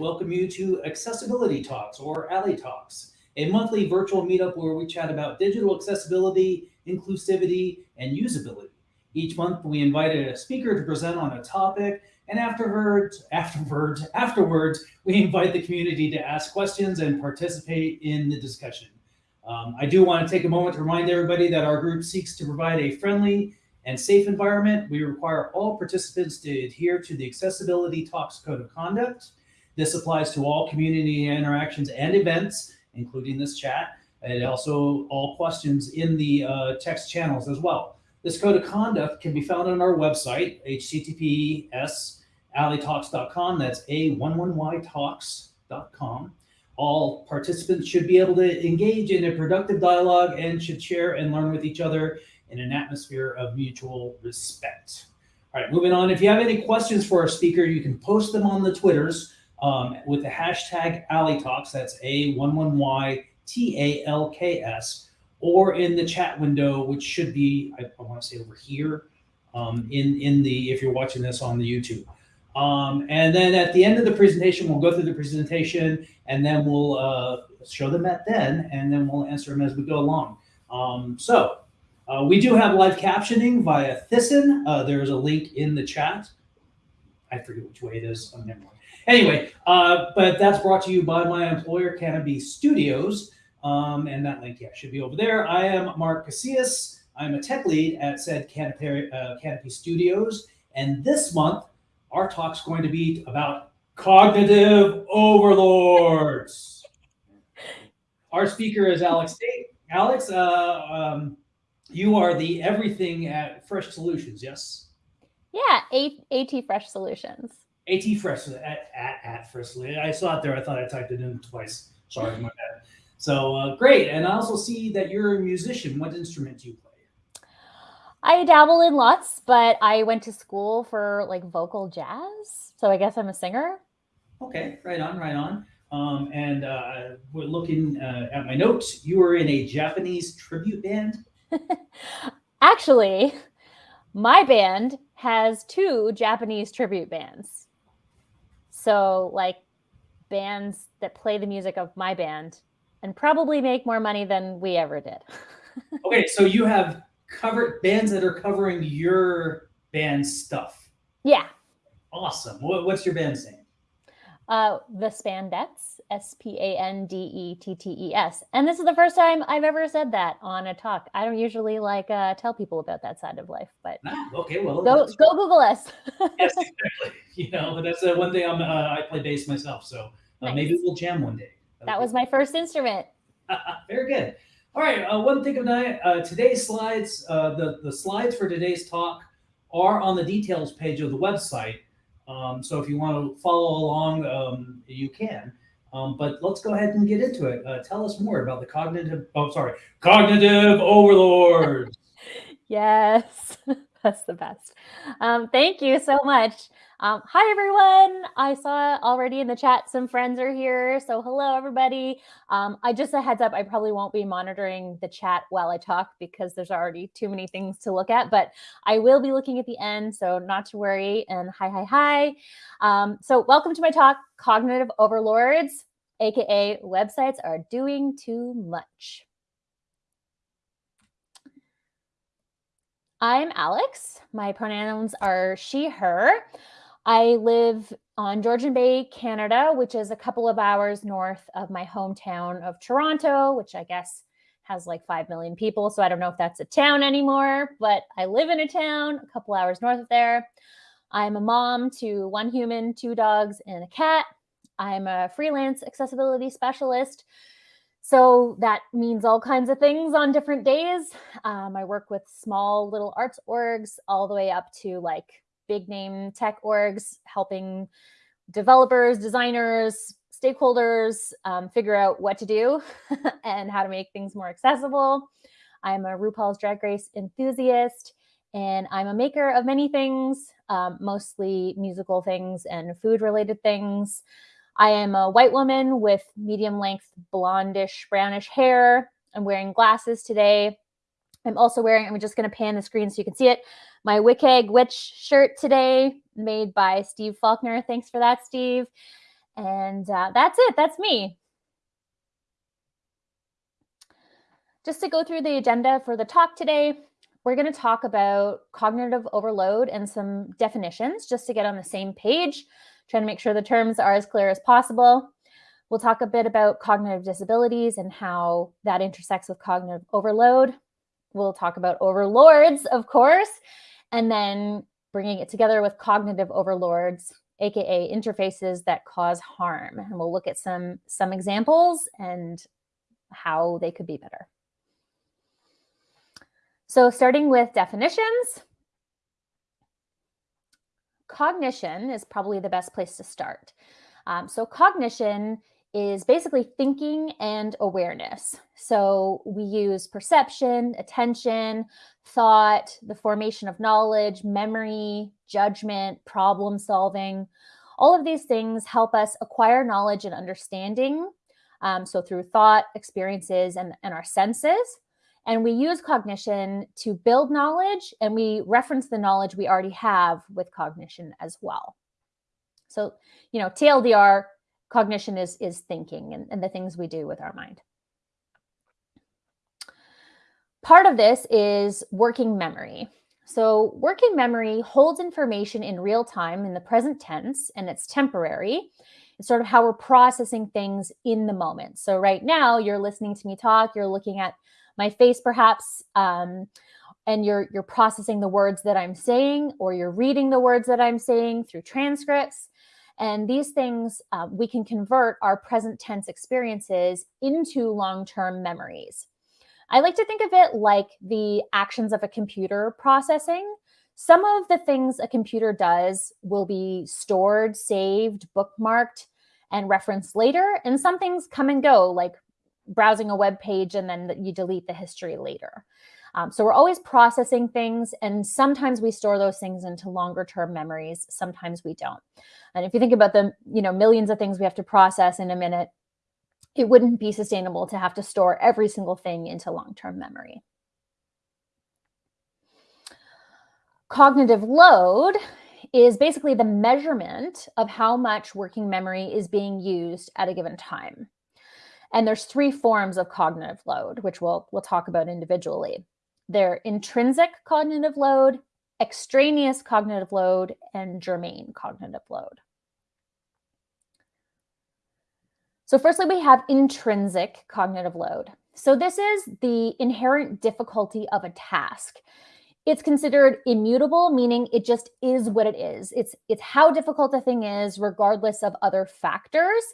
Welcome you to Accessibility Talks or A11y Talks, a monthly virtual meetup where we chat about digital accessibility, inclusivity, and usability. Each month, we invited a speaker to present on a topic, and afterwards, afterwards, afterwards, we invite the community to ask questions and participate in the discussion. Um, I do want to take a moment to remind everybody that our group seeks to provide a friendly and safe environment. We require all participants to adhere to the Accessibility Talks Code of Conduct. This applies to all community interactions and events, including this chat, and also all questions in the uh, text channels as well. This code of conduct can be found on our website, https a11ytalks.com. That's a11ytalks.com. All participants should be able to engage in a productive dialogue and should share and learn with each other in an atmosphere of mutual respect. All right, moving on. If you have any questions for our speaker, you can post them on the Twitters um, with the hashtag A11y Talks. That's A11YTALKS, or in the chat window, which should be, I, I want to say over here, um, in, in the, if you're watching this on the YouTube. Um, and then at the end of the presentation, we'll go through the presentation and then we'll uh, show them at then, and then we'll answer them as we go along. Um, so uh, we do have live captioning via Thisten. Uh, there's a link in the chat. I forget which way it is. Oh, never. Anyway, uh, but that's brought to you by my employer, Canopy Studios. Um, and that link, yeah, should be over there. I am Mark Casillas. I'm a tech lead at said Canopy, uh, Canopy Studios. And this month, our talk's going to be about cognitive overlords. Our speaker is Alex Tate. Alex, uh, um, you are the everything at Fresh Solutions, yes? Yeah, AT Fresh Solutions. AT Fresh at, at, at Fresh I saw it there. I thought I typed it in twice. Sorry, my bad. So uh, great. And I also see that you're a musician. What instrument do you play? I dabble in lots, but I went to school for like vocal jazz. So I guess I'm a singer. Okay, right on, right on. Um, and uh, we're looking uh, at my notes. You were in a Japanese tribute band. Actually, my band has two Japanese tribute bands. So, like bands that play the music of my band and probably make more money than we ever did. okay, so you have covered bands that are covering your band stuff. Yeah. Awesome. What, what's your band's name? Uh, the Spandettes, S P A N D E T T E S. And this is the first time I've ever said that on a talk. I don't usually like uh, tell people about that side of life, but ah, okay, well, go go Google us. yes, exactly. You know, that's uh, one thing. I'm uh, I play bass myself, so uh, nice. maybe we'll jam one day. That'll that was my first instrument. Very good. All right. Uh, one thing of night. Uh, today's slides. the the slides for today's talk are on the details page of the website. Um, so if you want to follow along, um, you can. Um, but let's go ahead and get into it. Uh, tell us more about the cognitive, oh, sorry, cognitive overlords. yes, that's the best. Um, thank you so much. Um, hi, everyone. I saw already in the chat some friends are here. So hello, everybody. Um, I just a heads up, I probably won't be monitoring the chat while I talk because there's already too many things to look at, but I will be looking at the end. So not to worry. And hi, hi, hi. Um, so welcome to my talk, Cognitive Overlords, AKA websites are doing too much. I'm Alex. My pronouns are she, her. I live on Georgian Bay, Canada, which is a couple of hours north of my hometown of Toronto, which I guess has like 5 million people. So I don't know if that's a town anymore, but I live in a town a couple hours north of there. I'm a mom to one human, two dogs, and a cat. I'm a freelance accessibility specialist. So that means all kinds of things on different days. Um, I work with small little arts orgs all the way up to like big name tech orgs helping developers, designers, stakeholders um, figure out what to do and how to make things more accessible. I'm a RuPaul's Drag Race enthusiast, and I'm a maker of many things, um, mostly musical things and food related things. I am a white woman with medium length blondish brownish hair. I'm wearing glasses today. I'm also wearing, I'm just going to pan the screen so you can see it, my WCAG Witch shirt today made by Steve Faulkner. Thanks for that, Steve. And uh, that's it. That's me. Just to go through the agenda for the talk today, we're going to talk about cognitive overload and some definitions just to get on the same page, trying to make sure the terms are as clear as possible. We'll talk a bit about cognitive disabilities and how that intersects with cognitive overload. We'll talk about overlords, of course, and then bringing it together with cognitive overlords, aka interfaces that cause harm. And we'll look at some, some examples and how they could be better. So starting with definitions, cognition is probably the best place to start. Um, so cognition is basically thinking and awareness. So we use perception, attention, thought, the formation of knowledge, memory, judgment, problem solving. All of these things help us acquire knowledge and understanding. Um, so through thought, experiences, and, and our senses. And we use cognition to build knowledge and we reference the knowledge we already have with cognition as well. So, you know, TLDR, cognition is, is thinking and, and the things we do with our mind. Part of this is working memory. So working memory holds information in real time in the present tense and it's temporary. It's sort of how we're processing things in the moment. So right now you're listening to me talk, you're looking at my face perhaps, um, and you're, you're processing the words that I'm saying, or you're reading the words that I'm saying through transcripts. And these things, uh, we can convert our present tense experiences into long-term memories. I like to think of it like the actions of a computer processing. Some of the things a computer does will be stored, saved, bookmarked, and referenced later. And some things come and go, like browsing a web page and then you delete the history later. Um, so we're always processing things and sometimes we store those things into longer term memories. Sometimes we don't. And if you think about the you know millions of things we have to process in a minute, it wouldn't be sustainable to have to store every single thing into long-term memory. Cognitive load is basically the measurement of how much working memory is being used at a given time. And there's three forms of cognitive load, which we'll, we'll talk about individually. They're intrinsic cognitive load, extraneous cognitive load, and germane cognitive load. So firstly, we have intrinsic cognitive load. So this is the inherent difficulty of a task. It's considered immutable, meaning it just is what it is. It's, it's how difficult a thing is, regardless of other factors.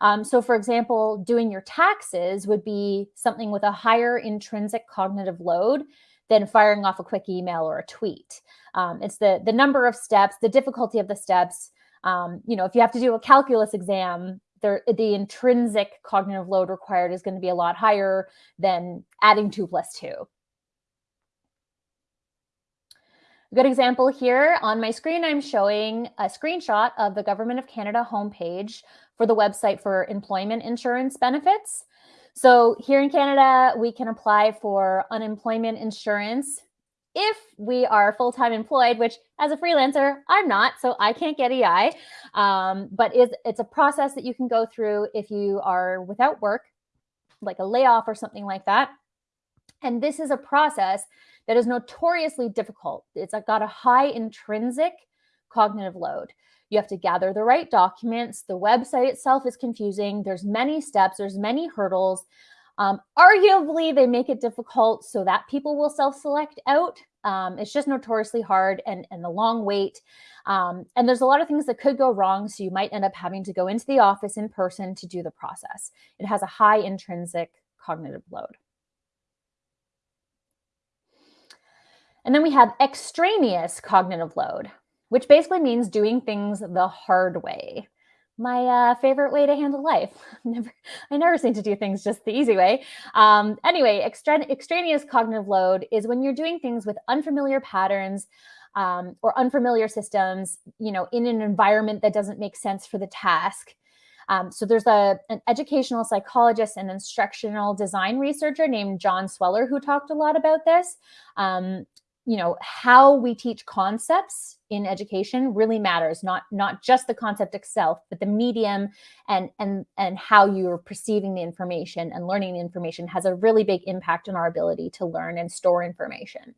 Um, so for example, doing your taxes would be something with a higher intrinsic cognitive load than firing off a quick email or a tweet. Um, it's the, the number of steps, the difficulty of the steps. Um, you know, if you have to do a calculus exam, there, the intrinsic cognitive load required is going to be a lot higher than adding two plus two. A good example here on my screen, I'm showing a screenshot of the Government of Canada homepage for the website for employment insurance benefits. So here in Canada, we can apply for unemployment insurance if we are full-time employed, which as a freelancer, I'm not, so I can't get EI. Um, but it's, it's a process that you can go through if you are without work, like a layoff or something like that. And this is a process that is notoriously difficult. It's got a high intrinsic cognitive load. You have to gather the right documents. The website itself is confusing. There's many steps, there's many hurdles. Um, arguably, they make it difficult so that people will self-select out. Um, it's just notoriously hard and, and the long wait. Um, and there's a lot of things that could go wrong. So you might end up having to go into the office in person to do the process. It has a high intrinsic cognitive load. And then we have extraneous cognitive load, which basically means doing things the hard way. My uh, favorite way to handle life. never, I never seem to do things just the easy way. Um, anyway, extra extraneous cognitive load is when you're doing things with unfamiliar patterns um, or unfamiliar systems, you know, in an environment that doesn't make sense for the task. Um, so there's a, an educational psychologist and instructional design researcher named John Sweller who talked a lot about this. Um, you know, how we teach concepts in education really matters not not just the concept itself but the medium and and and how you're perceiving the information and learning the information has a really big impact on our ability to learn and store information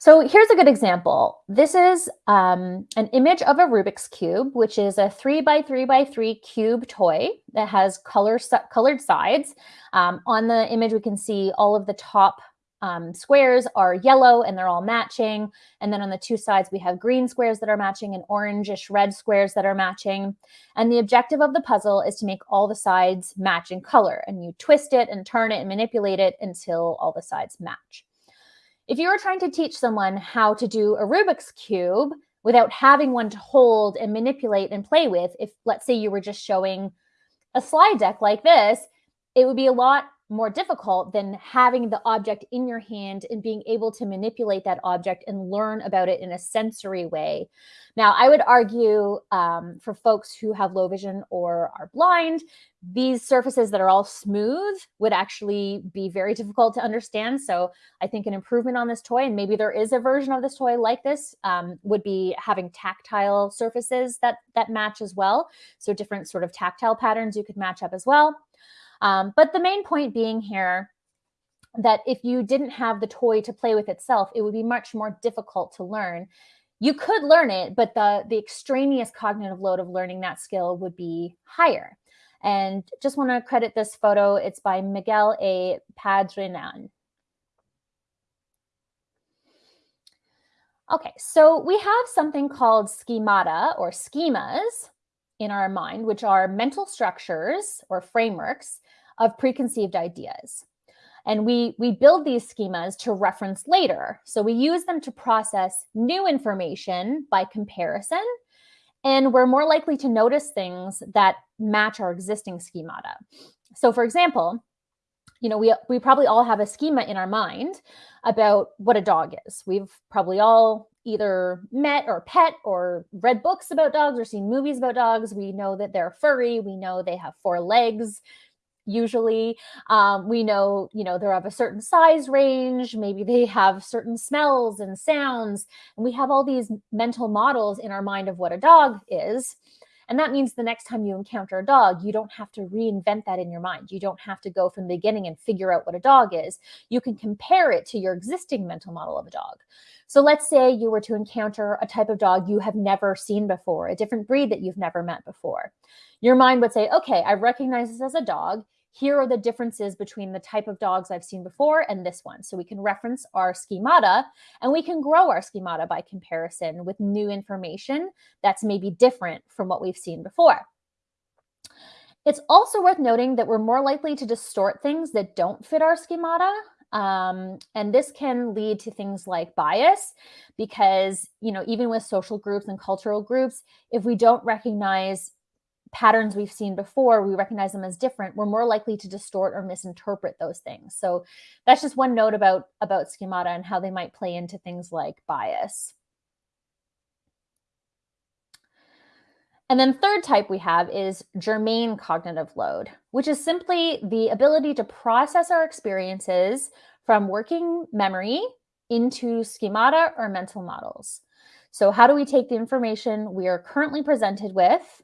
so here's a good example. This is um, an image of a Rubik's Cube, which is a three by three by three cube toy that has color, colored sides. Um, on the image, we can see all of the top um, squares are yellow and they're all matching. And then on the two sides, we have green squares that are matching and orangish red squares that are matching. And the objective of the puzzle is to make all the sides match in color. And you twist it and turn it and manipulate it until all the sides match. If you were trying to teach someone how to do a Rubik's Cube without having one to hold and manipulate and play with, if let's say you were just showing a slide deck like this, it would be a lot more difficult than having the object in your hand and being able to manipulate that object and learn about it in a sensory way. Now, I would argue um, for folks who have low vision or are blind, these surfaces that are all smooth would actually be very difficult to understand. So I think an improvement on this toy, and maybe there is a version of this toy like this, um, would be having tactile surfaces that, that match as well. So different sort of tactile patterns you could match up as well. Um, but the main point being here that if you didn't have the toy to play with itself, it would be much more difficult to learn. You could learn it, but the, the extraneous cognitive load of learning that skill would be higher. And just want to credit this photo. It's by Miguel A. Padrinan. Okay, so we have something called schemata or schemas in our mind, which are mental structures or frameworks of preconceived ideas. And we, we build these schemas to reference later. So we use them to process new information by comparison. And we're more likely to notice things that match our existing schemata. So for example, you know, we, we probably all have a schema in our mind about what a dog is. We've probably all either met or pet or read books about dogs or seen movies about dogs. We know that they're furry. We know they have four legs usually um, we know you know they're of a certain size range maybe they have certain smells and sounds and we have all these mental models in our mind of what a dog is and that means the next time you encounter a dog you don't have to reinvent that in your mind. You don't have to go from the beginning and figure out what a dog is. You can compare it to your existing mental model of a dog. So let's say you were to encounter a type of dog you have never seen before, a different breed that you've never met before. Your mind would say, okay, I recognize this as a dog here are the differences between the type of dogs I've seen before and this one. So we can reference our schemata and we can grow our schemata by comparison with new information that's maybe different from what we've seen before. It's also worth noting that we're more likely to distort things that don't fit our schemata. Um, and this can lead to things like bias because, you know, even with social groups and cultural groups, if we don't recognize patterns we've seen before, we recognize them as different, we're more likely to distort or misinterpret those things. So that's just one note about, about schemata and how they might play into things like bias. And then third type we have is germane cognitive load, which is simply the ability to process our experiences from working memory into schemata or mental models. So how do we take the information we are currently presented with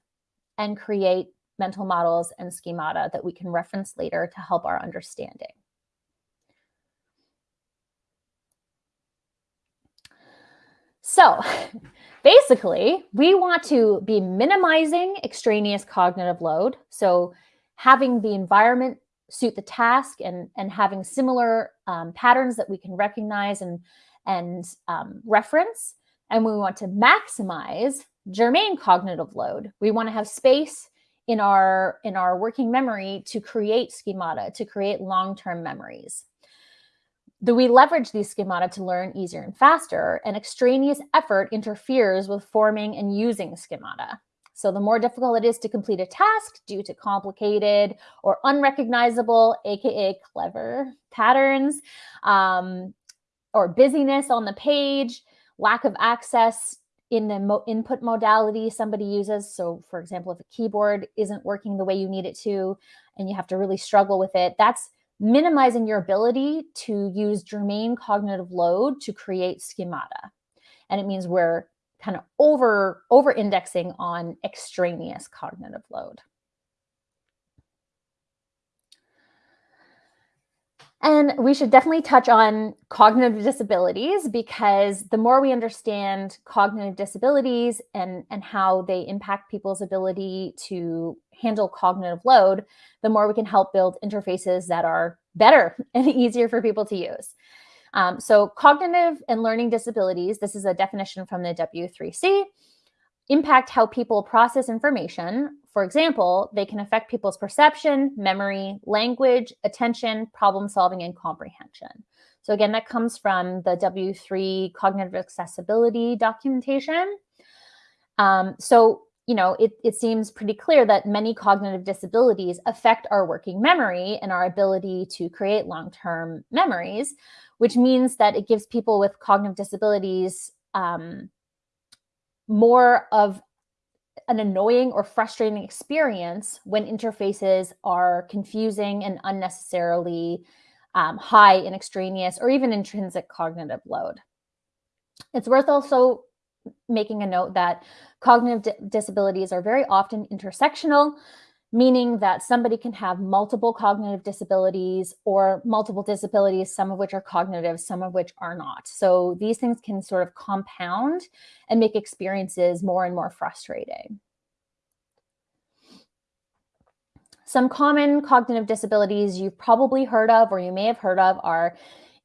and create mental models and schemata that we can reference later to help our understanding. So basically, we want to be minimizing extraneous cognitive load. So having the environment suit the task and, and having similar um, patterns that we can recognize and, and um, reference. And we want to maximize germane cognitive load. We want to have space in our in our working memory to create schemata, to create long-term memories. Do we leverage these schemata to learn easier and faster? And extraneous effort interferes with forming and using schemata. So the more difficult it is to complete a task due to complicated or unrecognizable, AKA clever patterns, um, or busyness on the page, lack of access in the mo input modality somebody uses. So for example, if a keyboard isn't working the way you need it to, and you have to really struggle with it, that's minimizing your ability to use germane cognitive load to create schemata. And it means we're kind of over over indexing on extraneous cognitive load. And we should definitely touch on cognitive disabilities because the more we understand cognitive disabilities and, and how they impact people's ability to handle cognitive load, the more we can help build interfaces that are better and easier for people to use. Um, so cognitive and learning disabilities, this is a definition from the W3C, impact how people process information. For example, they can affect people's perception, memory, language, attention, problem solving, and comprehension. So again, that comes from the W3 cognitive accessibility documentation. Um, so, you know, it, it seems pretty clear that many cognitive disabilities affect our working memory and our ability to create long-term memories, which means that it gives people with cognitive disabilities um, more of an annoying or frustrating experience when interfaces are confusing and unnecessarily um, high in extraneous or even intrinsic cognitive load. It's worth also making a note that cognitive disabilities are very often intersectional, meaning that somebody can have multiple cognitive disabilities or multiple disabilities, some of which are cognitive, some of which are not. So these things can sort of compound and make experiences more and more frustrating. Some common cognitive disabilities you've probably heard of or you may have heard of are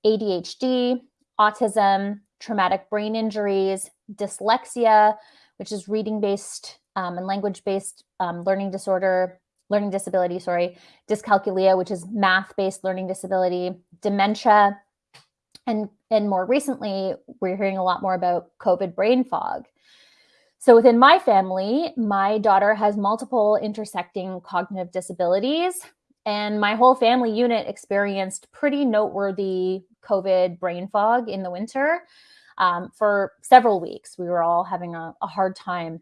ADHD, autism, traumatic brain injuries, dyslexia, which is reading-based um, and language-based um, learning disorder, learning disability, sorry, dyscalculia, which is math-based learning disability, dementia, and, and more recently, we're hearing a lot more about COVID brain fog. So within my family, my daughter has multiple intersecting cognitive disabilities, and my whole family unit experienced pretty noteworthy COVID brain fog in the winter um, for several weeks. We were all having a, a hard time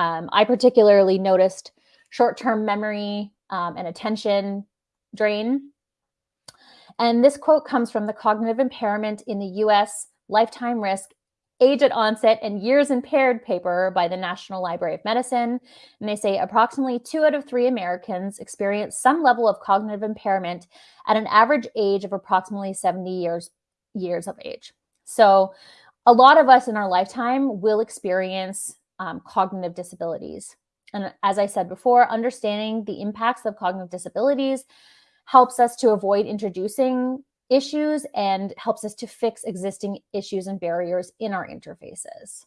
um, I particularly noticed short-term memory um, and attention drain. And this quote comes from the Cognitive Impairment in the U.S. Lifetime Risk Age at Onset and Years Impaired paper by the National Library of Medicine. And they say approximately two out of three Americans experience some level of cognitive impairment at an average age of approximately 70 years, years of age. So a lot of us in our lifetime will experience um, cognitive disabilities. And as I said before, understanding the impacts of cognitive disabilities helps us to avoid introducing issues and helps us to fix existing issues and barriers in our interfaces.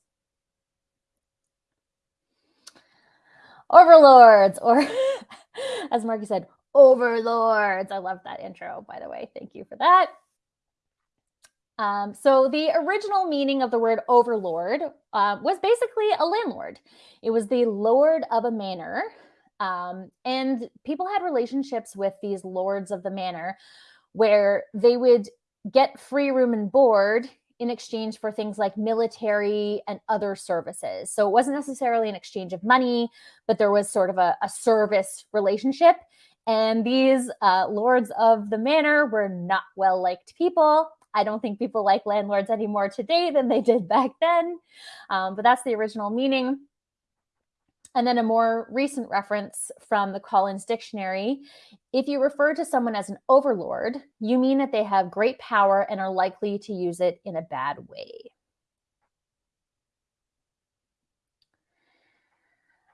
Overlords, or as Marky said, overlords. I love that intro, by the way. Thank you for that. Um, so the original meaning of the word overlord uh, was basically a landlord. It was the lord of a manor. Um, and people had relationships with these lords of the manor where they would get free room and board in exchange for things like military and other services. So it wasn't necessarily an exchange of money, but there was sort of a, a service relationship. And these uh, lords of the manor were not well liked people. I don't think people like landlords anymore today than they did back then, um, but that's the original meaning. And then a more recent reference from the Collins Dictionary. If you refer to someone as an overlord, you mean that they have great power and are likely to use it in a bad way.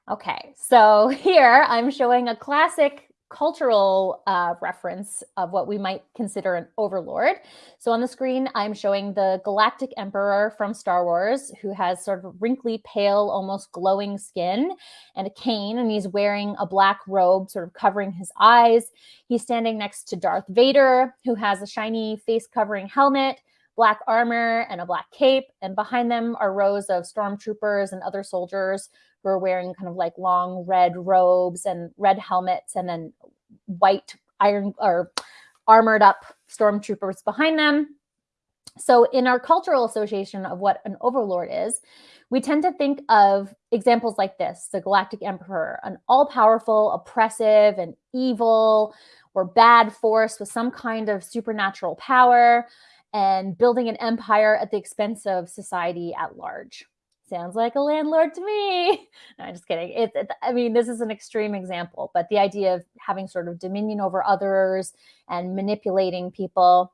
Okay, so here I'm showing a classic cultural uh, reference of what we might consider an overlord. So on the screen, I'm showing the Galactic Emperor from Star Wars, who has sort of wrinkly, pale, almost glowing skin and a cane, and he's wearing a black robe sort of covering his eyes. He's standing next to Darth Vader, who has a shiny face covering helmet, black armor, and a black cape. And behind them are rows of stormtroopers and other soldiers who are wearing kind of like long red robes and red helmets and then white iron or armored up stormtroopers behind them. So in our cultural association of what an overlord is, we tend to think of examples like this, the Galactic Emperor, an all-powerful, oppressive, and evil, or bad force with some kind of supernatural power and building an empire at the expense of society at large. Sounds like a landlord to me. No, I'm just kidding. It, it, I mean, this is an extreme example, but the idea of having sort of dominion over others and manipulating people.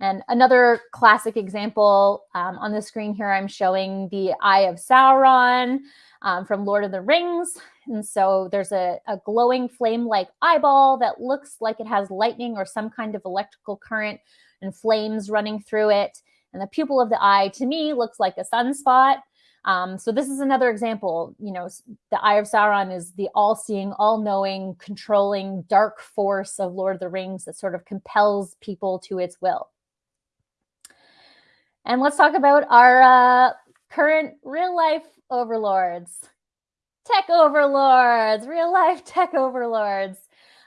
And another classic example um, on the screen here, I'm showing the Eye of Sauron um, from Lord of the Rings. And so there's a, a glowing flame-like eyeball that looks like it has lightning or some kind of electrical current and flames running through it. And the pupil of the eye, to me, looks like a sunspot. Um, so this is another example. You know, the Eye of Sauron is the all-seeing, all-knowing, controlling dark force of Lord of the Rings that sort of compels people to its will. And let's talk about our uh, current real life overlords, tech overlords, real life tech overlords.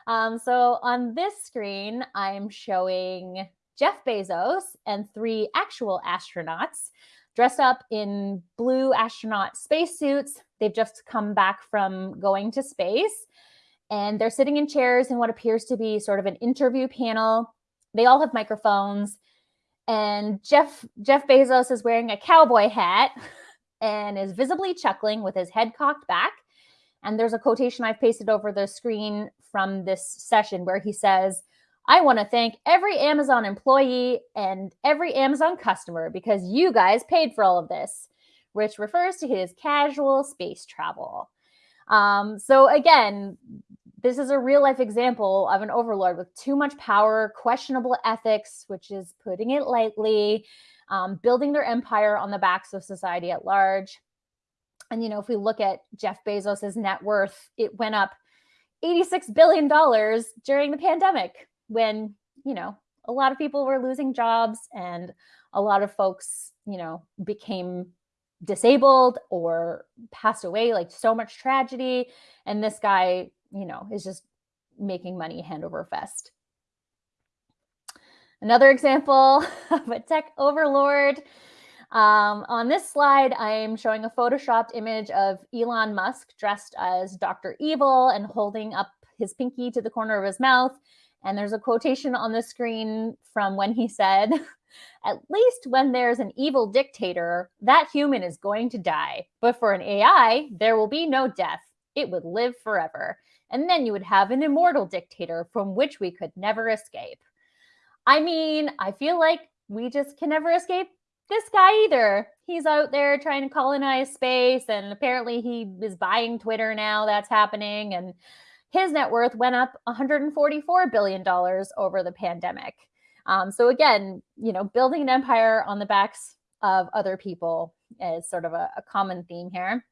Um, so on this screen, I'm showing Jeff Bezos and three actual astronauts dressed up in blue astronaut spacesuits. They've just come back from going to space and they're sitting in chairs in what appears to be sort of an interview panel. They all have microphones and Jeff Jeff Bezos is wearing a cowboy hat and is visibly chuckling with his head cocked back. And there's a quotation I've pasted over the screen from this session where he says, I want to thank every Amazon employee and every Amazon customer because you guys paid for all of this, which refers to his casual space travel. Um, so again, this is a real life example of an overlord with too much power, questionable ethics, which is putting it lightly, um, building their empire on the backs of society at large. And, you know, if we look at Jeff Bezos's net worth, it went up $86 billion during the pandemic when, you know, a lot of people were losing jobs and a lot of folks, you know, became disabled or passed away, like so much tragedy. And this guy, you know, is just making money hand over fist. Another example of a tech overlord. Um, on this slide, I'm showing a photoshopped image of Elon Musk dressed as Dr. Evil and holding up his pinky to the corner of his mouth. And there's a quotation on the screen from when he said, at least when there's an evil dictator, that human is going to die. But for an AI, there will be no death. It would live forever. And then you would have an immortal dictator from which we could never escape. I mean, I feel like we just can never escape this guy either. He's out there trying to colonize space, and apparently he is buying Twitter now. That's happening. And his net worth went up $144 billion over the pandemic. Um, so again, you know, building an empire on the backs of other people is sort of a, a common theme here.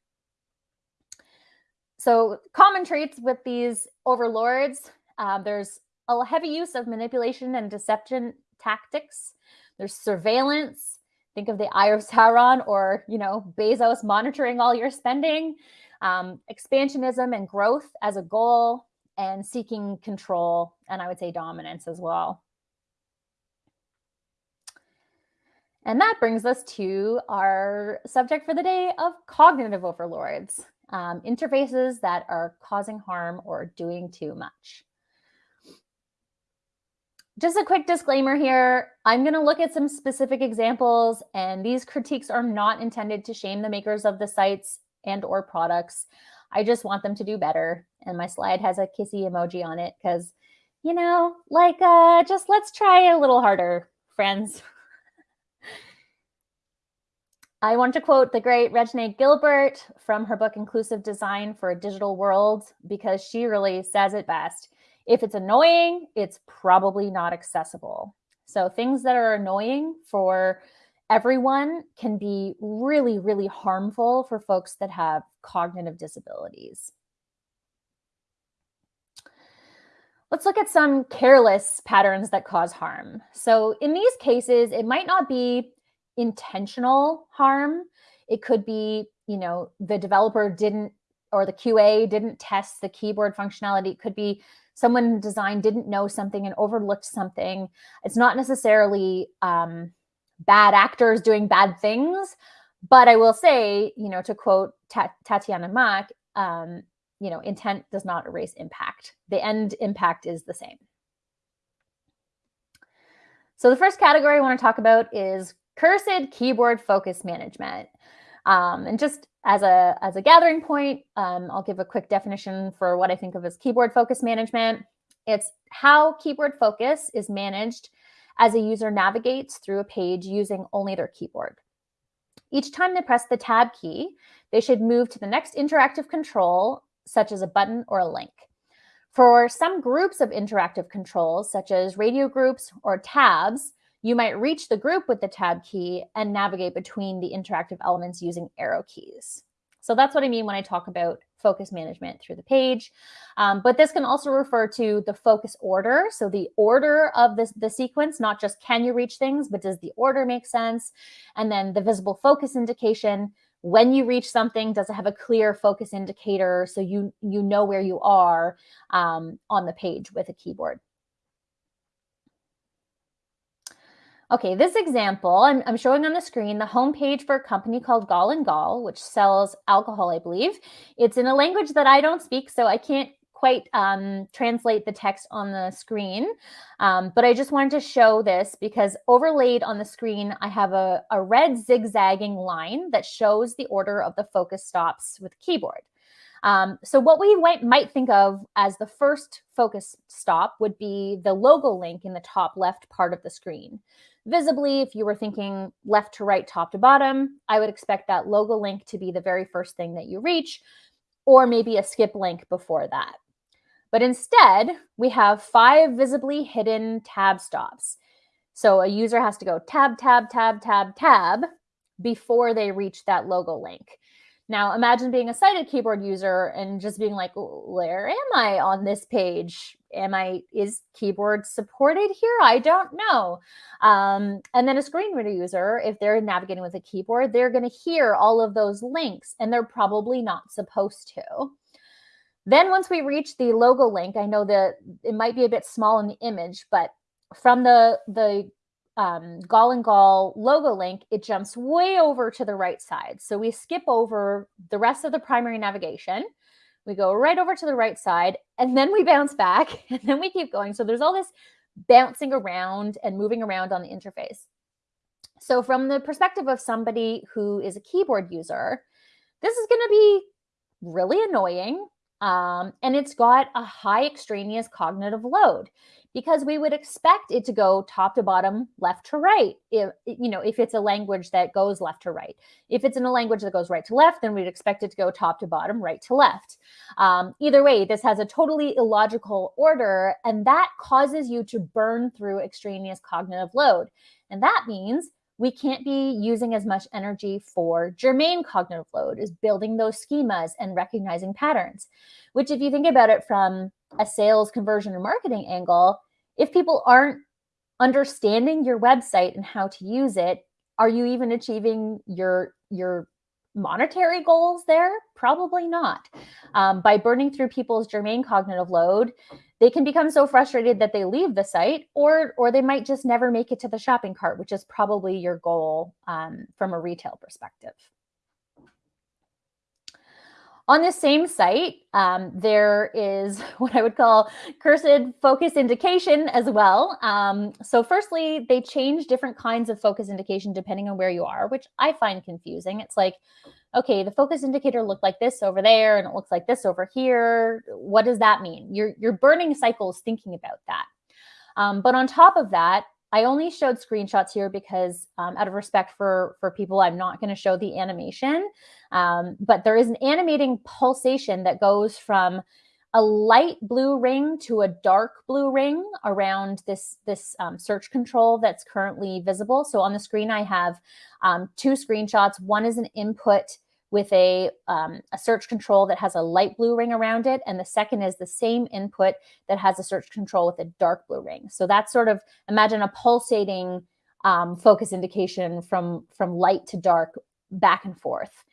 So common traits with these overlords, um, there's a heavy use of manipulation and deception tactics. There's surveillance. Think of the Eye of Sauron or, you know, Bezos monitoring all your spending. Um, expansionism and growth as a goal and seeking control and I would say dominance as well. And that brings us to our subject for the day of cognitive overlords, um, interfaces that are causing harm or doing too much just a quick disclaimer here. I'm going to look at some specific examples and these critiques are not intended to shame the makers of the sites and or products. I just want them to do better. And my slide has a kissy emoji on it because, you know, like uh, just let's try a little harder, friends. I want to quote the great Regine Gilbert from her book, Inclusive Design for a Digital World, because she really says it best. If it's annoying, it's probably not accessible. So things that are annoying for everyone can be really, really harmful for folks that have cognitive disabilities. Let's look at some careless patterns that cause harm. So in these cases, it might not be intentional harm. It could be, you know, the developer didn't or the QA didn't test the keyboard functionality. It could be someone in design didn't know something and overlooked something. It's not necessarily um, bad actors doing bad things, but I will say, you know, to quote Ta Tatiana Mac, um, you know, intent does not erase impact. The end impact is the same. So the first category I want to talk about is cursed keyboard focus management. Um, and just as a, as a gathering point, um, I'll give a quick definition for what I think of as keyboard focus management. It's how keyboard focus is managed as a user navigates through a page using only their keyboard. Each time they press the tab key, they should move to the next interactive control, such as a button or a link. For some groups of interactive controls, such as radio groups or tabs, you might reach the group with the tab key and navigate between the interactive elements using arrow keys. So that's what I mean when I talk about focus management through the page. Um, but this can also refer to the focus order. So the order of this, the sequence, not just can you reach things, but does the order make sense? And then the visible focus indication, when you reach something, does it have a clear focus indicator so you, you know where you are um, on the page with a keyboard? Okay, this example, I'm, I'm, showing on the screen the homepage for a company called Gall and Gall, which sells alcohol, I believe. It's in a language that I don't speak, so I can't quite um, translate the text on the screen. Um, but I just wanted to show this because overlaid on the screen, I have a, a red zigzagging line that shows the order of the focus stops with keyboard. Um, so what we might, might think of as the first focus stop would be the logo link in the top left part of the screen. Visibly, if you were thinking left to right, top to bottom, I would expect that logo link to be the very first thing that you reach, or maybe a skip link before that. But instead, we have five visibly hidden tab stops. So a user has to go tab, tab, tab, tab, tab before they reach that logo link. Now imagine being a sighted keyboard user and just being like, where am I on this page? Am I, is keyboard supported here? I don't know. Um, and then a screen reader user, if they're navigating with a keyboard, they're gonna hear all of those links and they're probably not supposed to. Then once we reach the logo link, I know that it might be a bit small in the image, but from the, the um, Gall and Gall logo link, it jumps way over to the right side. So we skip over the rest of the primary navigation. We go right over to the right side and then we bounce back and then we keep going. So there's all this bouncing around and moving around on the interface. So from the perspective of somebody who is a keyboard user, this is going to be really annoying. Um, and it's got a high extraneous cognitive load because we would expect it to go top to bottom, left to right. If you know, if it's a language that goes left to right. If it's in a language that goes right to left, then we'd expect it to go top to bottom, right to left. Um, either way, this has a totally illogical order, and that causes you to burn through extraneous cognitive load. And that means we can't be using as much energy for germane cognitive load, is building those schemas and recognizing patterns, which if you think about it from a sales conversion and marketing angle, if people aren't understanding your website and how to use it, are you even achieving your your monetary goals there? Probably not. Um, by burning through people's germane cognitive load, they can become so frustrated that they leave the site, or or they might just never make it to the shopping cart, which is probably your goal um, from a retail perspective. On the same site, um, there is what I would call cursed focus indication as well. Um, so firstly, they change different kinds of focus indication depending on where you are, which I find confusing. It's like, okay, the focus indicator looked like this over there and it looks like this over here. What does that mean? You're, you're burning cycles thinking about that. Um, but on top of that, I only showed screenshots here because um, out of respect for, for people, I'm not going to show the animation. Um, but there is an animating pulsation that goes from a light blue ring to a dark blue ring around this, this um, search control that's currently visible. So on the screen, I have um, two screenshots. One is an input with a, um, a search control that has a light blue ring around it. And the second is the same input that has a search control with a dark blue ring. So that's sort of, imagine a pulsating um, focus indication from, from light to dark back and forth.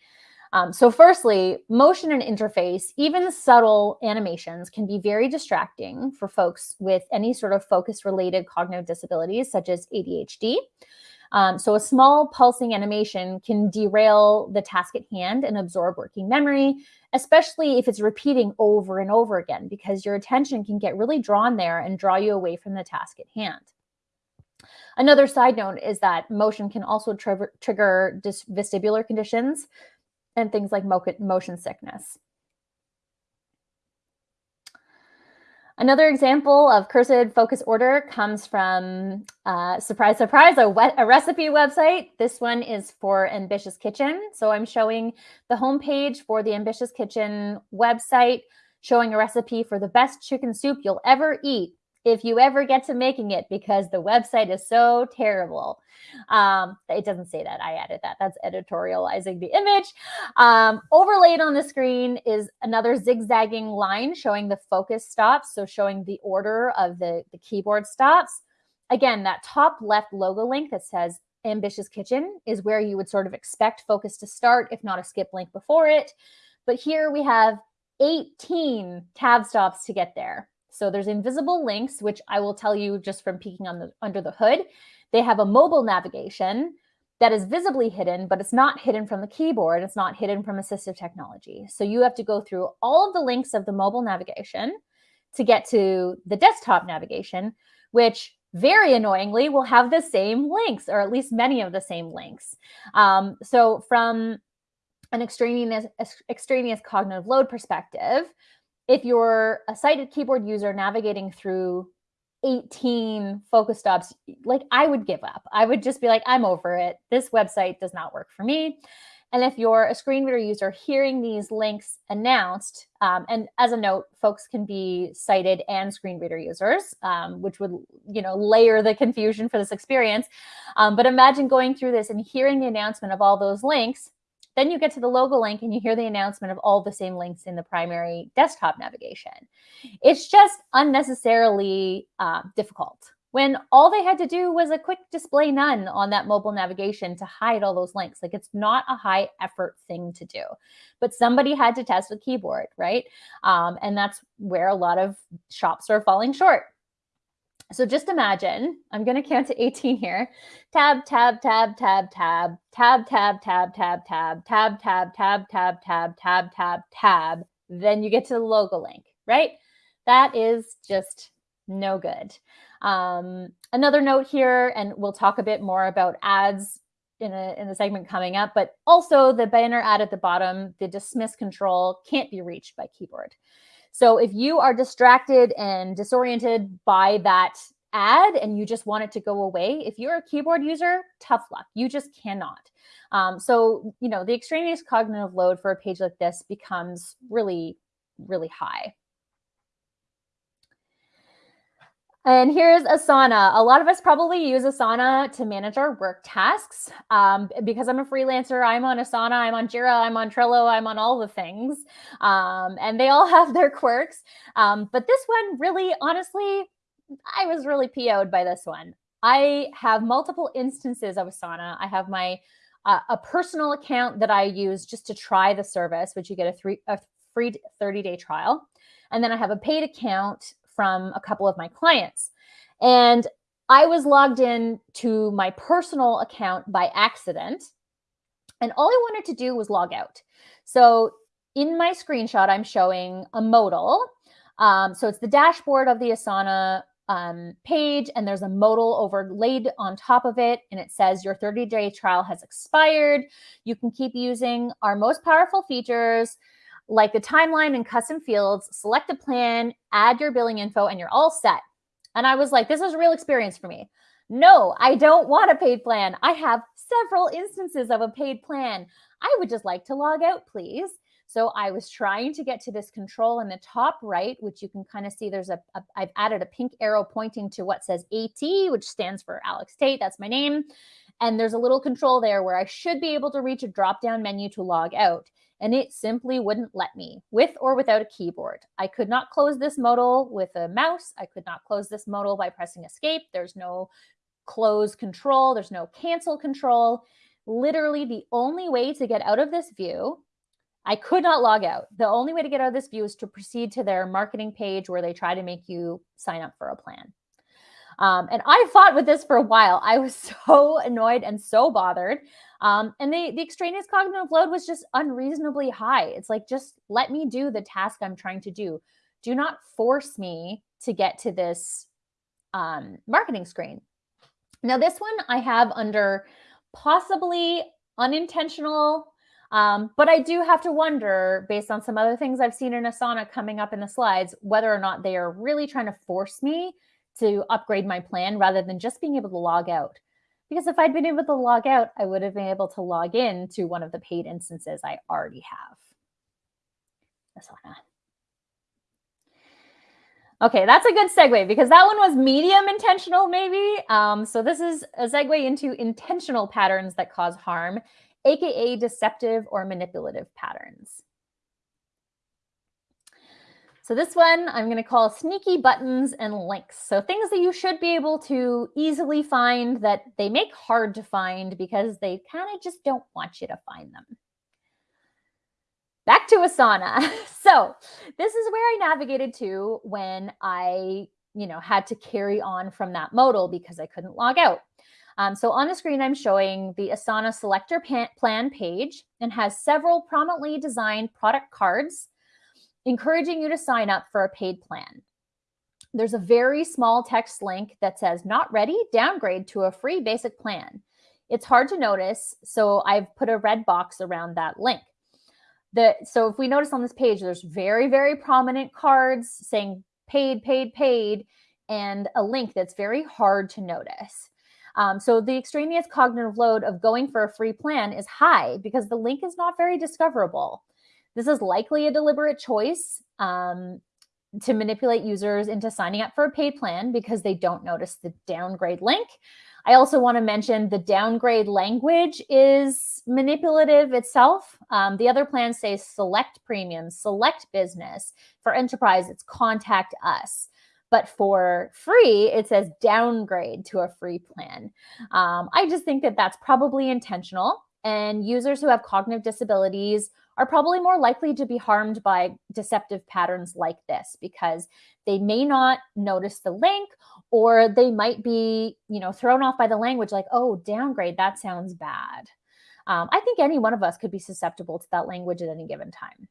Um, so firstly, motion and interface, even subtle animations can be very distracting for folks with any sort of focus related cognitive disabilities such as ADHD. Um, so a small pulsing animation can derail the task at hand and absorb working memory, especially if it's repeating over and over again, because your attention can get really drawn there and draw you away from the task at hand. Another side note is that motion can also tr trigger vestibular conditions and things like motion sickness. Another example of cursed focus order comes from, uh, surprise, surprise, a, a, recipe website. This one is for Ambitious Kitchen. So I'm showing the homepage for the Ambitious Kitchen website, showing a recipe for the best chicken soup you'll ever eat if you ever get to making it because the website is so terrible. Um, it doesn't say that. I added that. That's editorializing the image. Um, overlaid on the screen is another zigzagging line showing the focus stops. So showing the order of the, the keyboard stops. Again, that top left logo link that says Ambitious Kitchen is where you would sort of expect focus to start, if not a skip link before it. But here we have 18 tab stops to get there. So there's invisible links, which I will tell you just from peeking on the under the hood. They have a mobile navigation that is visibly hidden, but it's not hidden from the keyboard. It's not hidden from assistive technology. So you have to go through all of the links of the mobile navigation to get to the desktop navigation, which very annoyingly will have the same links, or at least many of the same links. Um, so from an extraneous, extraneous cognitive load perspective, if you're a sighted keyboard user navigating through 18 focus stops, like I would give up. I would just be like, I'm over it. This website does not work for me. And if you're a screen reader user hearing these links announced, um, and as a note, folks can be sighted and screen reader users, um, which would, you know, layer the confusion for this experience. Um, but imagine going through this and hearing the announcement of all those links then you get to the logo link and you hear the announcement of all the same links in the primary desktop navigation. It's just unnecessarily uh, difficult when all they had to do was a quick display none on that mobile navigation to hide all those links. Like it's not a high effort thing to do, but somebody had to test with keyboard, right? Um, and that's where a lot of shops are falling short. So just imagine, I'm going to count to 18 here. Tab, tab, tab, tab, tab, tab, tab, tab, tab, tab, tab, tab, tab, tab, tab, tab, tab, tab. Then you get to the logo link, right? That is just no good. Um, another note here, and we'll talk a bit more about ads in a, in a segment coming up, but also the banner ad at the bottom, the dismiss control can't be reached by keyboard. So if you are distracted and disoriented by that ad and you just want it to go away, if you're a keyboard user, tough luck. You just cannot. Um, so, you know, the extraneous cognitive load for a page like this becomes really, really high. And here's Asana. A lot of us probably use Asana to manage our work tasks. Um, because I'm a freelancer, I'm on Asana, I'm on Jira, I'm on Trello, I'm on all the things. Um, and they all have their quirks. Um, but this one really, honestly, I was really PO'd by this one. I have multiple instances of Asana. I have my uh, a personal account that I use just to try the service, which you get a, three, a free 30 day trial. And then I have a paid account from a couple of my clients. And I was logged in to my personal account by accident. And all I wanted to do was log out. So in my screenshot, I'm showing a modal. Um, so it's the dashboard of the Asana um, page, and there's a modal overlaid on top of it. And it says your 30 day trial has expired. You can keep using our most powerful features like the timeline and custom fields, select a plan, add your billing info, and you're all set. And I was like, this is a real experience for me. No, I don't want a paid plan. I have several instances of a paid plan. I would just like to log out, please. So I was trying to get to this control in the top right, which you can kind of see there's a, a I've added a pink arrow pointing to what says AT, which stands for Alex Tait. That's my name. And there's a little control there where I should be able to reach a drop down menu to log out and it simply wouldn't let me with or without a keyboard. I could not close this modal with a mouse. I could not close this modal by pressing escape. There's no close control. There's no cancel control. Literally the only way to get out of this view, I could not log out. The only way to get out of this view is to proceed to their marketing page where they try to make you sign up for a plan. Um, and I fought with this for a while. I was so annoyed and so bothered. Um, and the, the extraneous cognitive load was just unreasonably high. It's like, just let me do the task I'm trying to do. Do not force me to get to this um, marketing screen. Now, this one I have under possibly unintentional, um, but I do have to wonder, based on some other things I've seen in Asana coming up in the slides, whether or not they are really trying to force me to upgrade my plan rather than just being able to log out. Because if I'd been able to log out, I would have been able to log in to one of the paid instances I already have. Asana. Okay, that's a good segue because that one was medium intentional, maybe. Um, so this is a segue into intentional patterns that cause harm, aka deceptive or manipulative patterns. So this one I'm going to call sneaky buttons and links. So things that you should be able to easily find that they make hard to find because they kind of just don't want you to find them back to Asana. So this is where I navigated to when I, you know, had to carry on from that modal because I couldn't log out. Um, so on the screen, I'm showing the Asana selector plan page and has several prominently designed product cards encouraging you to sign up for a paid plan. There's a very small text link that says not ready, downgrade to a free basic plan. It's hard to notice, so I've put a red box around that link the so if we notice on this page, there's very, very prominent cards saying paid, paid, paid, and a link that's very hard to notice. Um, so the extraneous cognitive load of going for a free plan is high because the link is not very discoverable. This is likely a deliberate choice um, to manipulate users into signing up for a paid plan because they don't notice the downgrade link. I also want to mention the downgrade language is manipulative itself. Um, the other plans say select premium, select business. For enterprise, it's contact us. But for free, it says downgrade to a free plan. Um, I just think that that's probably intentional. And users who have cognitive disabilities are probably more likely to be harmed by deceptive patterns like this because they may not notice the link or they might be, you know, thrown off by the language like, oh, downgrade, that sounds bad. Um, I think any one of us could be susceptible to that language at any given time.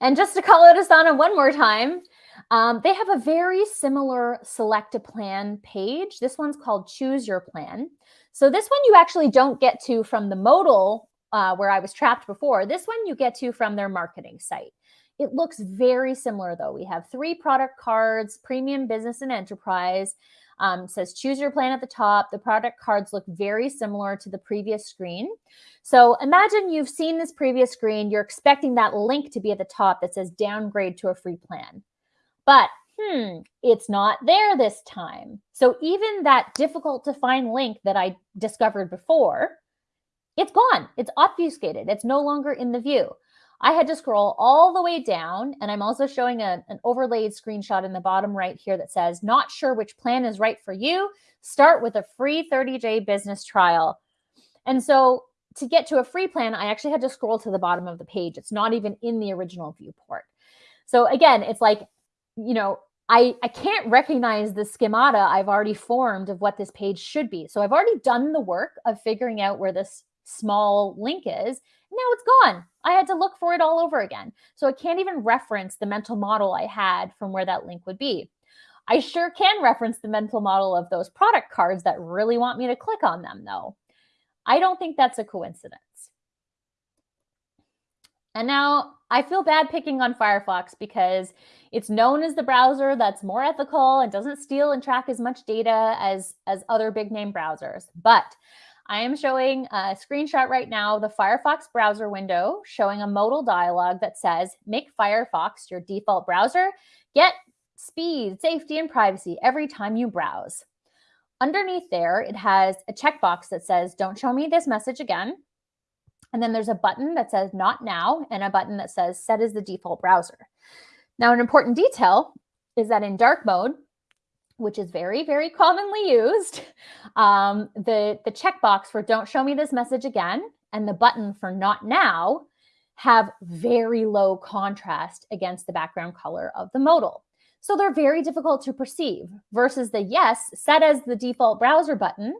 And just to call it Asana one more time, um, they have a very similar select a plan page. This one's called choose your plan. So this one you actually don't get to from the modal uh, where I was trapped before. This one you get to from their marketing site. It looks very similar though. We have three product cards, premium business and enterprise. Um, says choose your plan at the top. The product cards look very similar to the previous screen. So imagine you've seen this previous screen. You're expecting that link to be at the top that says downgrade to a free plan. But hmm, it's not there this time. So even that difficult to find link that I discovered before, it's gone. It's obfuscated. It's no longer in the view. I had to scroll all the way down and I'm also showing a, an overlaid screenshot in the bottom right here that says, not sure which plan is right for you, start with a free 30-day business trial. And so to get to a free plan, I actually had to scroll to the bottom of the page. It's not even in the original viewport. So again, it's like, you know, I, I can't recognize the schemata I've already formed of what this page should be. So I've already done the work of figuring out where this small link is. Now it's gone. I had to look for it all over again. So I can't even reference the mental model I had from where that link would be. I sure can reference the mental model of those product cards that really want me to click on them though. I don't think that's a coincidence. And now I feel bad picking on Firefox because it's known as the browser that's more ethical and doesn't steal and track as much data as, as other big name browsers. But I am showing a screenshot right now, the Firefox browser window showing a modal dialog that says, make Firefox your default browser, get speed, safety, and privacy every time you browse. Underneath there, it has a checkbox that says, don't show me this message again. And then there's a button that says not now and a button that says set as the default browser. Now, an important detail is that in dark mode, which is very, very commonly used, um, the, the checkbox for don't show me this message again and the button for not now have very low contrast against the background color of the modal. So they're very difficult to perceive versus the yes set as the default browser button.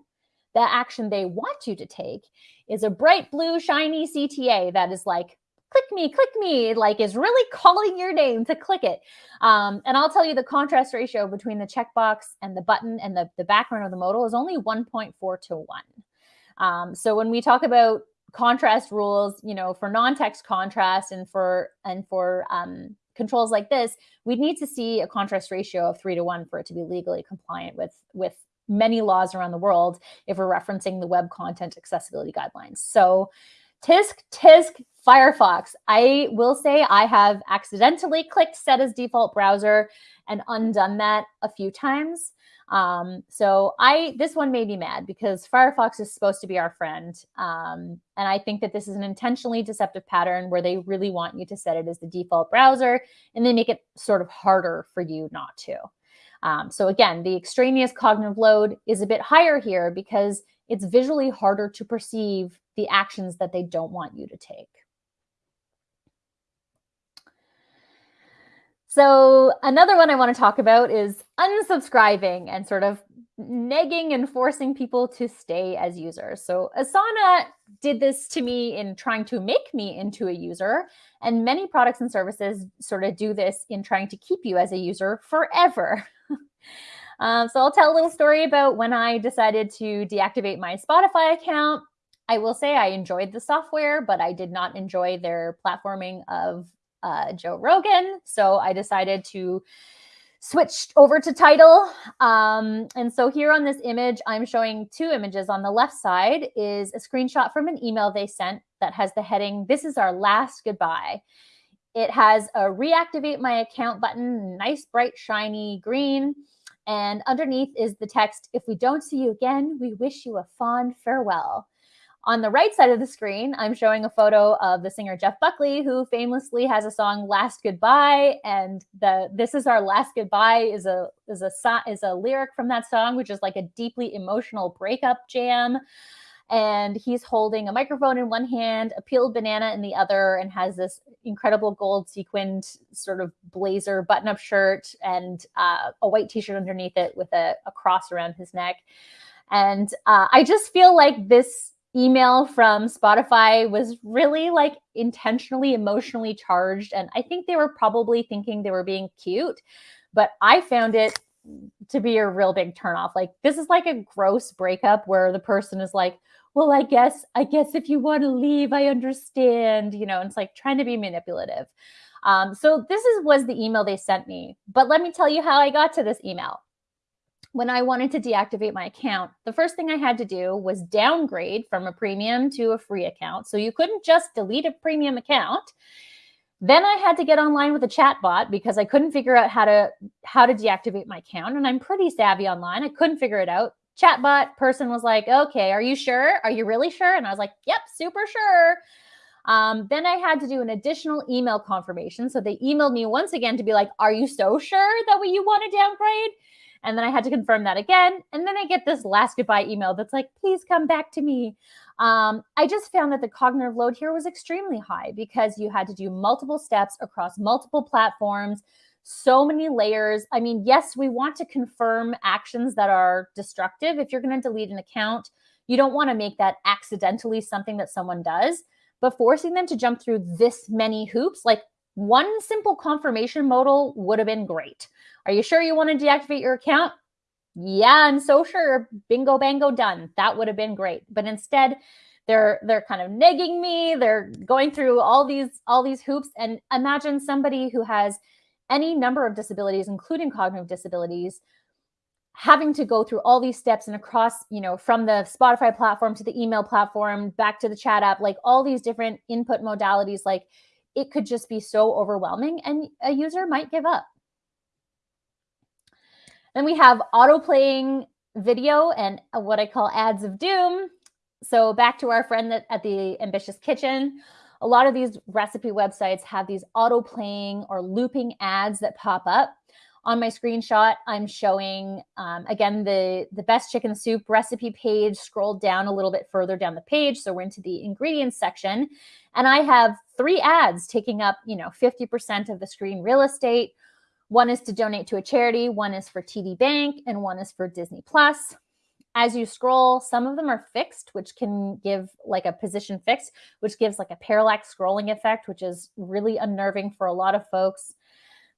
The action they want you to take is a bright blue shiny CTA that is like, click me, click me, like is really calling your name to click it. Um, and I'll tell you the contrast ratio between the checkbox and the button and the, the background of the modal is only 1.4 to 1. Um, so when we talk about contrast rules, you know, for non-text contrast and for and for um, controls like this, we'd need to see a contrast ratio of three to one for it to be legally compliant with with many laws around the world if we're referencing the web content accessibility guidelines. So tisk tisk Firefox. I will say I have accidentally clicked set as default browser and undone that a few times. Um, so I this one made me mad because Firefox is supposed to be our friend. Um, and I think that this is an intentionally deceptive pattern where they really want you to set it as the default browser and they make it sort of harder for you not to. Um, so again, the extraneous cognitive load is a bit higher here because it's visually harder to perceive the actions that they don't want you to take. So another one I want to talk about is unsubscribing and sort of negging and forcing people to stay as users. So Asana did this to me in trying to make me into a user, and many products and services sort of do this in trying to keep you as a user forever. um, so I'll tell a little story about when I decided to deactivate my Spotify account. I will say I enjoyed the software, but I did not enjoy their platforming of uh, Joe Rogan. So I decided to switch over to Tidal. Um, and so here on this image, I'm showing two images. On the left side is a screenshot from an email they sent that has the heading, this is our last goodbye. It has a reactivate my account button, nice, bright, shiny green. And underneath is the text, if we don't see you again, we wish you a fond farewell. On the right side of the screen, I'm showing a photo of the singer Jeff Buckley, who famously has a song "Last Goodbye," and the "This Is Our Last Goodbye" is a is a is a lyric from that song, which is like a deeply emotional breakup jam. And he's holding a microphone in one hand, a peeled banana in the other, and has this incredible gold sequined sort of blazer button-up shirt and uh, a white T-shirt underneath it with a, a cross around his neck. And uh, I just feel like this email from Spotify was really like intentionally emotionally charged. And I think they were probably thinking they were being cute, but I found it to be a real big turnoff. Like this is like a gross breakup where the person is like, well, I guess, I guess if you want to leave, I understand, you know, and it's like trying to be manipulative. Um, so this is was the email they sent me. But let me tell you how I got to this email when I wanted to deactivate my account, the first thing I had to do was downgrade from a premium to a free account. So you couldn't just delete a premium account. Then I had to get online with a chatbot because I couldn't figure out how to how to deactivate my account. And I'm pretty savvy online. I couldn't figure it out. Chatbot person was like, okay, are you sure? Are you really sure? And I was like, yep, super sure. Um, then I had to do an additional email confirmation. So they emailed me once again to be like, are you so sure that you want to downgrade? And then I had to confirm that again. And then I get this last goodbye email that's like, please come back to me. Um, I just found that the cognitive load here was extremely high because you had to do multiple steps across multiple platforms, so many layers. I mean, yes, we want to confirm actions that are destructive. If you're going to delete an account, you don't want to make that accidentally something that someone does. But forcing them to jump through this many hoops, like one simple confirmation modal would have been great. Are you sure you want to deactivate your account? Yeah, I'm so sure. Bingo, bango, done. That would have been great. But instead, they're they're kind of negging me. They're going through all these all these hoops. And imagine somebody who has any number of disabilities, including cognitive disabilities, having to go through all these steps and across, you know, from the Spotify platform to the email platform, back to the chat app, like all these different input modalities, like it could just be so overwhelming and a user might give up. Then we have auto playing video and what I call ads of doom. So back to our friend that, at the Ambitious Kitchen, a lot of these recipe websites have these auto playing or looping ads that pop up. On my screenshot, I'm showing, um, again, the, the best chicken soup recipe page, scrolled down a little bit further down the page. So we're into the ingredients section. And I have three ads taking up, you know, 50% of the screen real estate One is to donate to a charity, one is for TD Bank, and one is for Disney Plus. As you scroll, some of them are fixed, which can give like a position fixed, which gives like a parallax scrolling effect, which is really unnerving for a lot of folks.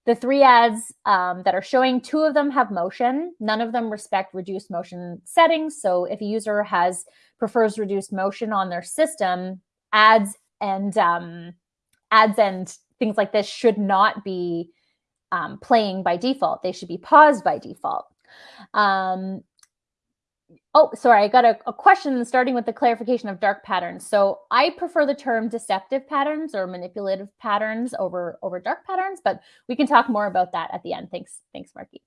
The three ads um, that are showing, two of them have motion. None of them respect reduced motion settings. So if a user has prefers reduced motion on their system, ads and um, ads and things like this should not be um, playing by default. They should be paused by default. Um, Oh, sorry, I got a, a, question starting with the clarification of dark patterns. So I prefer the term deceptive patterns or manipulative patterns over, over dark patterns, but we can talk more about that at the end. Thanks, thanks, Marky.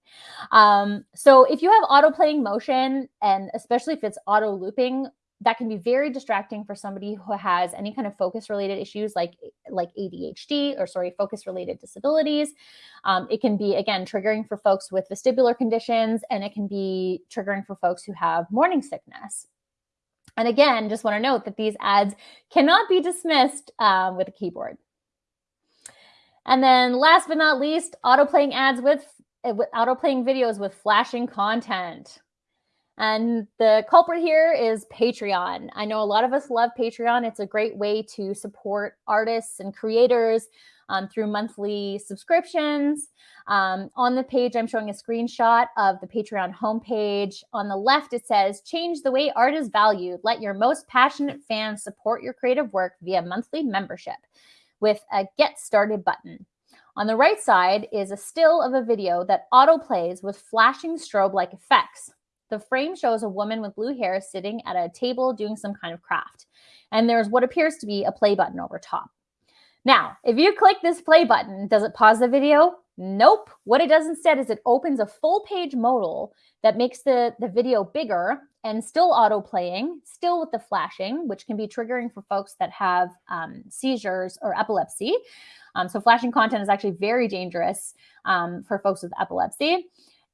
Um, so if you have auto playing motion, and especially if it's auto looping, that can be very distracting for somebody who has any kind of focus related issues like like ADHD or sorry focus related disabilities. Um, it can be again triggering for folks with vestibular conditions and it can be triggering for folks who have morning sickness. And again, just want to note that these ads cannot be dismissed um, with a keyboard. And then last but not least, auto playing ads with, with auto playing videos with flashing content. And the culprit here is Patreon. I know a lot of us love Patreon. It's a great way to support artists and creators um, through monthly subscriptions. Um, on the page, I'm showing a screenshot of the Patreon homepage. On the left, it says, change the way art is valued. Let your most passionate fans support your creative work via monthly membership with a get started button. On the right side is a still of a video that auto plays with flashing strobe like effects. The frame shows a woman with blue hair sitting at a table doing some kind of craft. And there's what appears to be a play button over top. Now, if you click this play button, does it pause the video? Nope. What it does instead is it opens a full page modal that makes the, the video bigger and still auto playing, still with the flashing, which can be triggering for folks that have um, seizures or epilepsy. Um, so flashing content is actually very dangerous um, for folks with epilepsy.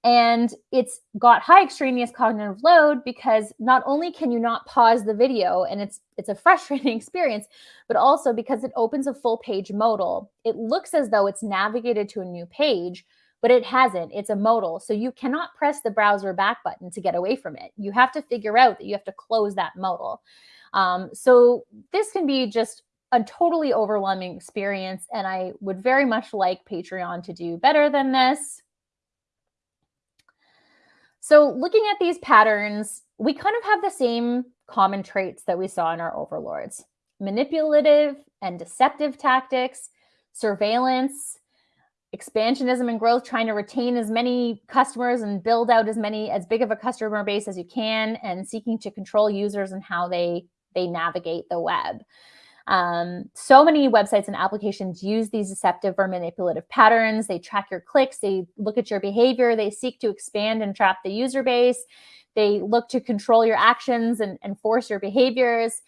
And it's got high extraneous cognitive load because not only can you not pause the video and it's it's a frustrating experience, but also because it opens a full page modal. It looks as though it's navigated to a new page, but it hasn't. It's a modal. So you cannot press the browser back button to get away from it. You have to figure out that you have to close that modal. Um, so this can be just a totally overwhelming experience. And I would very much like Patreon to do better than this. So looking at these patterns, we kind of have the same common traits that we saw in our overlords. Manipulative and deceptive tactics, surveillance, expansionism and growth, trying to retain as many customers and build out as many, as big of a customer base as you can, and seeking to control users and how they, they navigate the web. Um, so many websites and applications use these deceptive or manipulative patterns. They track your clicks, they look at your behavior, they seek to expand and trap the user base. They look to control your actions and, and force your behaviors.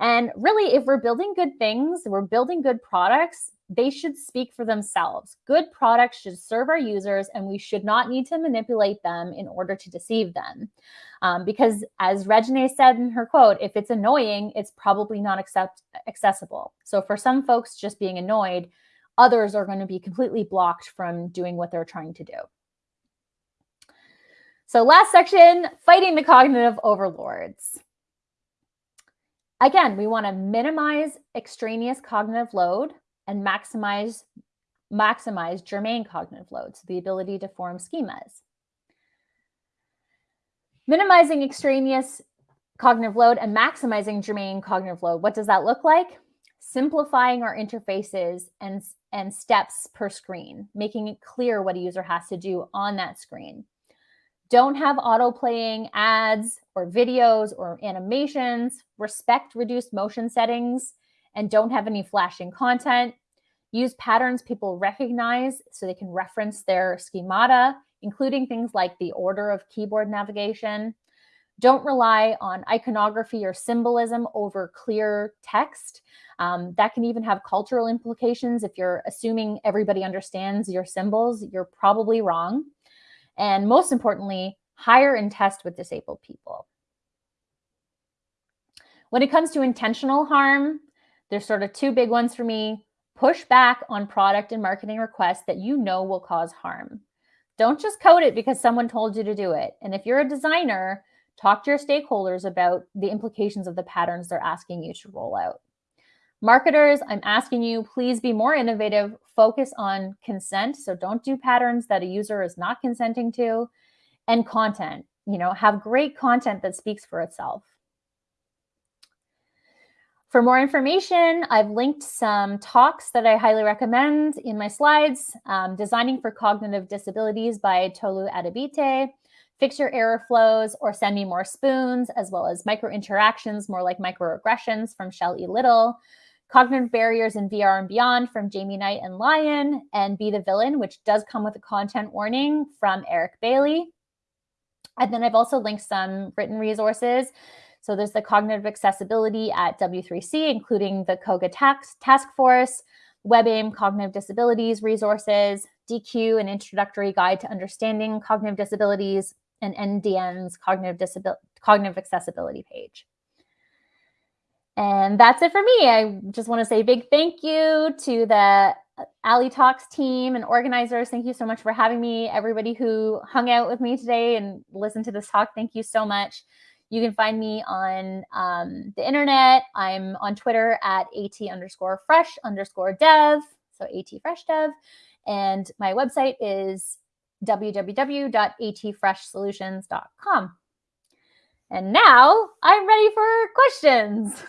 And really, if we're building good things, we're building good products, they should speak for themselves. Good products should serve our users, and we should not need to manipulate them in order to deceive them. Um, because as Regine said in her quote, if it's annoying, it's probably not accept accessible. So for some folks just being annoyed, others are going to be completely blocked from doing what they're trying to do. So last section, fighting the cognitive overlords. Again, we want to minimize extraneous cognitive load and maximize, maximize germane cognitive load, so the ability to form schemas. Minimizing extraneous cognitive load and maximizing germane cognitive load. What does that look like? Simplifying our interfaces and, and steps per screen, making it clear what a user has to do on that screen. Don't have auto playing ads or videos or animations. Respect reduced motion settings and don't have any flashing content. Use patterns people recognize so they can reference their schemata, including things like the order of keyboard navigation. Don't rely on iconography or symbolism over clear text. Um, that can even have cultural implications. If you're assuming everybody understands your symbols, you're probably wrong. And most importantly, hire and test with disabled people. When it comes to intentional harm, there's sort of two big ones for me. Push back on product and marketing requests that you know will cause harm. Don't just code it because someone told you to do it. And if you're a designer, talk to your stakeholders about the implications of the patterns they're asking you to roll out. Marketers, I'm asking you, please be more innovative. Focus on consent. So don't do patterns that a user is not consenting to. And content, you know, have great content that speaks for itself. For more information, I've linked some talks that I highly recommend in my slides. Um, Designing for Cognitive Disabilities by Tolu Adegbite, Fix Your Error Flows or Send Me More Spoons, as well as Micro Interactions, more like Microaggressions from Shell E. Little, Cognitive Barriers in VR and Beyond from Jamie Knight and Lion, and Be the Villain, which does come with a content warning from Eric Bailey. And then I've also linked some written resources so there's the cognitive accessibility at W3C, including the COGA tax, task force, WebAIM cognitive disabilities resources, Deque, an introductory guide to understanding cognitive disabilities, and MDN's cognitive, cognitive accessibility page. And that's it for me. I just want to say big thank you to the A11y Talks team and organizers. Thank you so much for having me. Everybody who hung out with me today and listened to this talk, thank you so much. You can find me on um, the internet. I'm on Twitter at at underscore fresh underscore dev. So at fresh dev. And my website is www.atfreshsolutions.com. And now I'm ready for questions.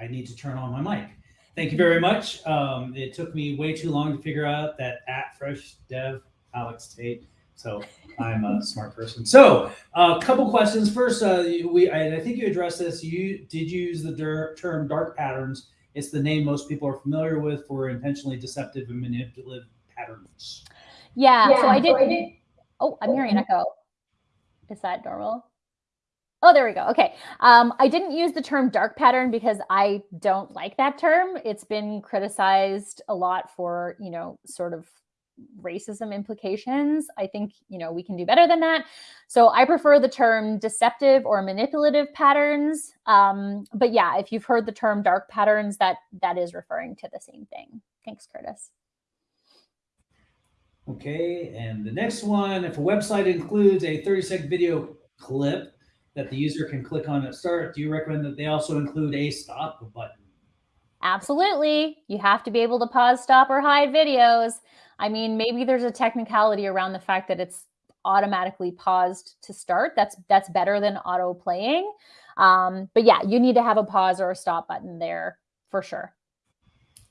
I need to turn on my mic. Thank you very much. Um, it took me way too long to figure out that at fresh dev Alex Tait so I'm a smart person. So a uh, couple questions. First, uh, we I, I, think you addressed this. You did use the term dark patterns. It's the name most people are familiar with for intentionally deceptive and manipulative patterns. Yeah. yeah so I did. So I did oh, I'm hearing an echo. Is that normal? Oh, there we go. Okay. Um, I didn't use the term dark pattern because I don't like that term. It's been criticized a lot for, you know, sort of racism implications. I think, you know, we can do better than that. So I prefer the term deceptive or manipulative patterns. Um, but yeah, if you've heard the term dark patterns, that that is referring to the same thing. Thanks, Curtis. Okay, and the next one, if a website includes a 30 second video clip that the user can click on at start, do you recommend that they also include a stop button? Absolutely. You have to be able to pause, stop, or hide videos. I mean, maybe there's a technicality around the fact that it's automatically paused to start. That's that's better than auto playing. Um, but yeah, you need to have a pause or a stop button there for sure.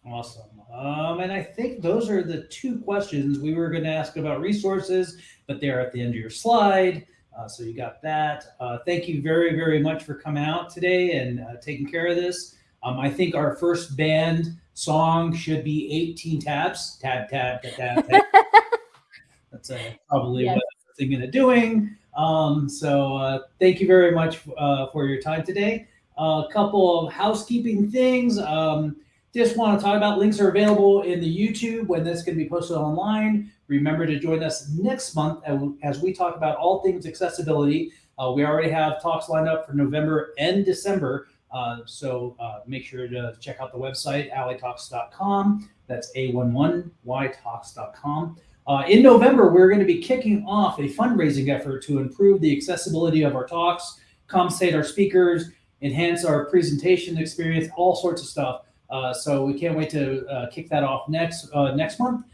Awesome. Um, and I think those are the two questions we were going to ask about resources, but they're at the end of your slide. Uh, so you got that. Uh, thank you very, very much for coming out today and uh, taking care of this. Um, I think our first band song should be 18 tabs. Tab, tab, tab, tab. tab. That's uh, probably yes. what I'm thinking of doing. Um, so uh, thank you very much uh, for your time today. A couple of housekeeping things. Um, just want to talk about links are available in the YouTube when this can be posted online. Remember to join us next month as we talk about all things accessibility. Uh, we already have talks lined up for November and December. Uh, so uh, make sure to check out the website, a11ytalks.com. That's a11ytalks.com. Uh, in November, we're going to be kicking off a fundraising effort to improve the accessibility of our talks, compensate our speakers, enhance our presentation experience, all sorts of stuff. Uh, so we can't wait to uh, kick that off next uh, next month.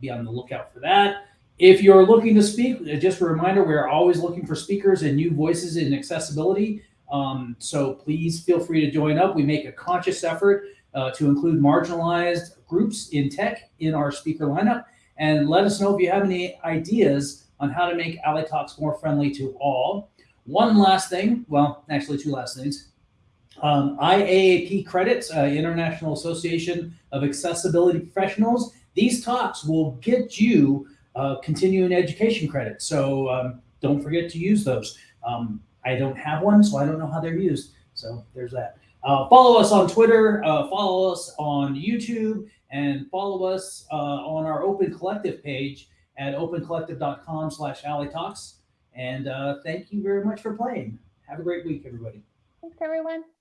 be on the lookout for that. If you're looking to speak, just a reminder, we're always looking for speakers and new voices in accessibility. Um, so please feel free to join up. We make a conscious effort uh, to include marginalized groups in tech in our speaker lineup. And let us know if you have any ideas on how to make A11y Talks more friendly to all. One last thing, well, actually two last things. Um, IAAP credits, uh, International Association of Accessibility Professionals. These talks will get you uh, continuing education credits. So um, don't forget to use those. Um, I don't have one, so I don't know how they're used. So there's that. Uh, follow us on Twitter, uh, follow us on YouTube, and follow us uh, on our Open Collective page at opencollective.com slash talks. And uh, thank you very much for playing. Have a great week, everybody. Thanks, everyone.